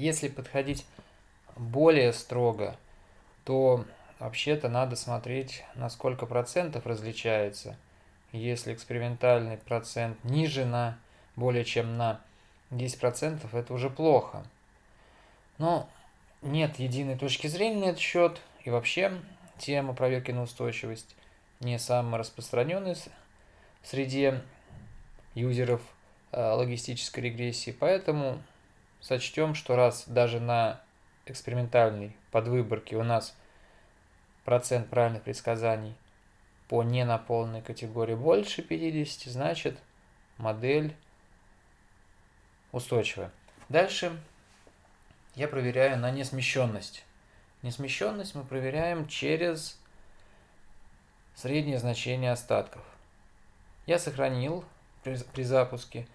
Если подходить более строго, то вообще-то надо смотреть, на сколько процентов различается. Если экспериментальный процент ниже на более чем на 10%, это уже плохо. Но нет единой точки зрения на этот счет. И вообще тема проверки на устойчивость не самая распространенная среди юзеров э, логистической регрессии. Поэтому сочтем, что раз даже на экспериментальной подвыборке у нас процент правильных предсказаний по ненаполненной категории больше 50, значит модель устойчивая. Дальше я проверяю на несмещенность. Несмещенность мы проверяем через среднее значение остатков. Я сохранил при, при запуске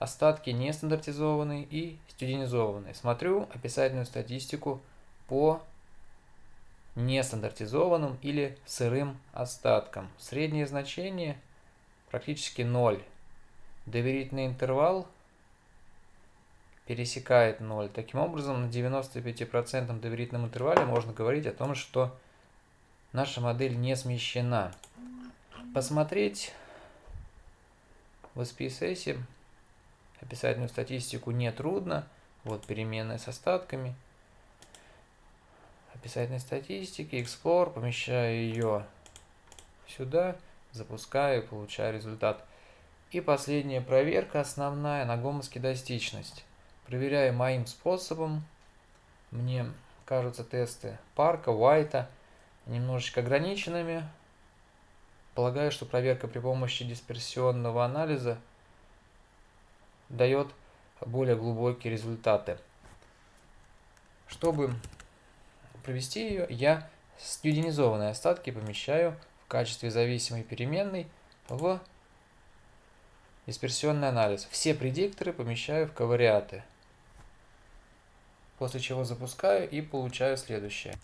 остатки нестандартизованные и студенизованные. Смотрю описательную статистику по нестандартизованным или сырым остаткам. Среднее значение практически 0. Доверительный интервал пересекает 0. Таким образом, на 95% доверительном интервале можно говорить о том, что наша модель не смещена. Посмотреть в SPSS описательную статистику нетрудно. Вот переменная с остатками. Описательной статистики, Explore, помещаю ее сюда, запускаю, получаю результат. И последняя проверка основная на гомоскедастичность. Проверяю моим способом. Мне кажутся тесты Парка, Уайта немножечко ограниченными. Полагаю, что проверка при помощи дисперсионного анализа дает более глубокие результаты. Чтобы провести ее, я студенизованные остатки помещаю в качестве зависимой переменной в дисперсионный анализ. Все предикторы помещаю в ковариаты после чего запускаю и получаю следующее.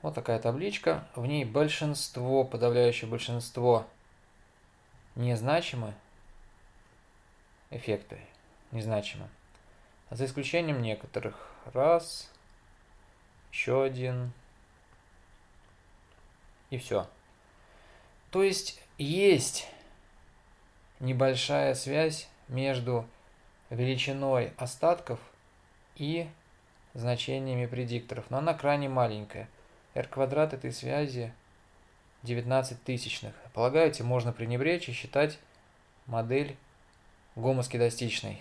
Вот такая табличка. В ней большинство, подавляющее большинство незначимы эффекты, незначимы. За исключением некоторых. Раз, еще один и все. То есть есть небольшая связь между величиной остатков и значениями предикторов, но она крайне маленькая. r квадрат этой связи 19 тысячных. Полагаете, можно пренебречь и считать модель гомоскедастичной.